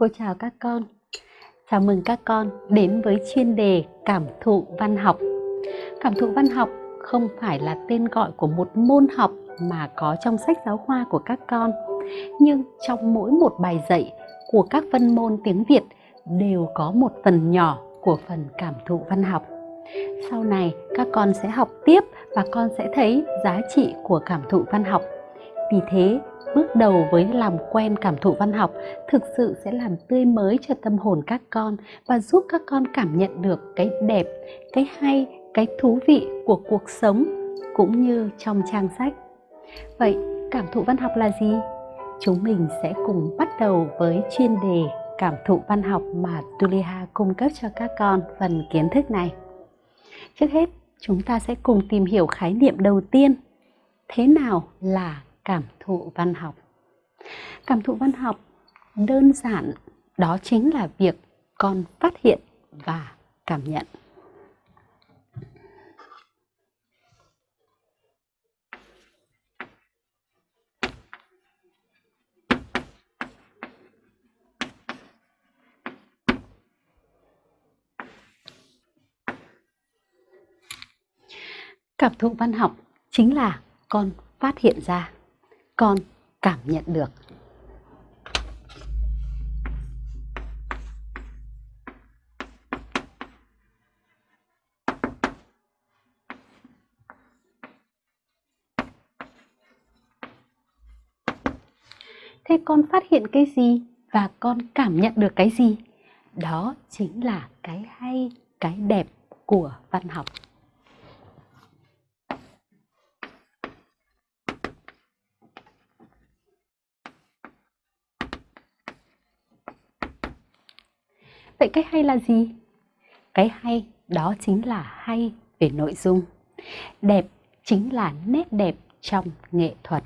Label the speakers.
Speaker 1: Cô chào các con. Chào mừng các con đến với chuyên đề cảm thụ văn học. Cảm thụ văn học không phải là tên gọi của một môn học mà có trong sách giáo khoa của các con. Nhưng trong mỗi một bài dạy của các văn môn tiếng Việt đều có một phần nhỏ của phần cảm thụ văn học. Sau này các con sẽ học tiếp và con sẽ thấy giá trị của cảm thụ văn học. Vì thế, bước đầu với làm quen cảm thụ văn học thực sự sẽ làm tươi mới cho tâm hồn các con và giúp các con cảm nhận được cái đẹp, cái hay, cái thú vị của cuộc sống cũng như trong trang sách. Vậy cảm thụ văn học là gì? Chúng mình sẽ cùng bắt đầu với chuyên đề cảm thụ văn học mà Tuliha cung cấp cho các con phần kiến thức này. Trước hết, chúng ta sẽ cùng tìm hiểu khái niệm đầu tiên. Thế nào là cảm thụ văn học? Cảm thụ văn học đơn giản đó chính là việc con phát hiện và cảm nhận. Cảm thụ văn học chính là con phát hiện ra, con cảm nhận được. Thế con phát hiện cái gì và con cảm nhận được cái gì? Đó chính là cái hay, cái đẹp của văn học. Vậy cái hay là gì? Cái hay đó chính là hay về nội dung. Đẹp chính là nét đẹp trong nghệ thuật.